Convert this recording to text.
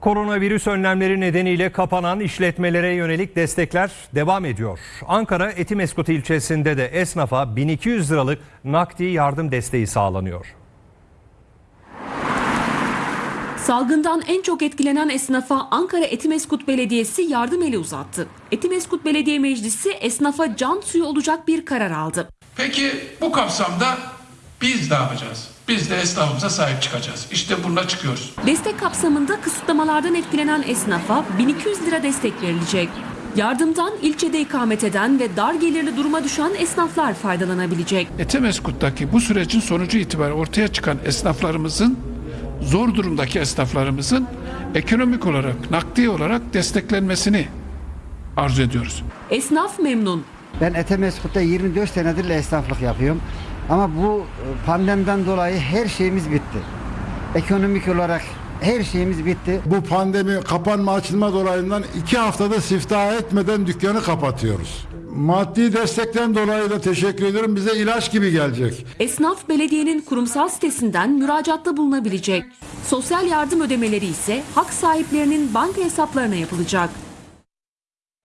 Koronavirüs önlemleri nedeniyle kapanan işletmelere yönelik destekler devam ediyor. Ankara Etimeskut ilçesinde de esnafa 1200 liralık nakdi yardım desteği sağlanıyor. Salgından en çok etkilenen esnafa Ankara Etimeskut Belediyesi yardım eli uzattı. Etimeskut Belediye Meclisi esnafa can suyu olacak bir karar aldı. Peki bu kapsamda biz ne yapacağız? Biz de esnafımıza sahip çıkacağız. İşte bununla çıkıyoruz. Destek kapsamında kısıtlamalardan etkilenen esnafa 1200 lira destek verilecek. Yardımdan ilçede ikamet eden ve dar gelirli duruma düşen esnaflar faydalanabilecek. Etemeskut'taki bu sürecin sonucu itibariyle ortaya çıkan esnaflarımızın, zor durumdaki esnaflarımızın ekonomik olarak, nakdi olarak desteklenmesini arzu ediyoruz. Esnaf memnun. Ben Etemeskut'ta 24 senedir esnaflık yapıyorum. Ama bu e, pandemiden dolayı her şeyimiz bitti. Ekonomik olarak her şeyimiz bitti. Bu pandemi kapanma açılma dolayından iki haftada siftah etmeden dükkanı kapatıyoruz. Maddi destekten dolayı da teşekkür ederim. Bize ilaç gibi gelecek. Esnaf belediyenin kurumsal sitesinden müracaatta bulunabilecek. Sosyal yardım ödemeleri ise hak sahiplerinin banka hesaplarına yapılacak.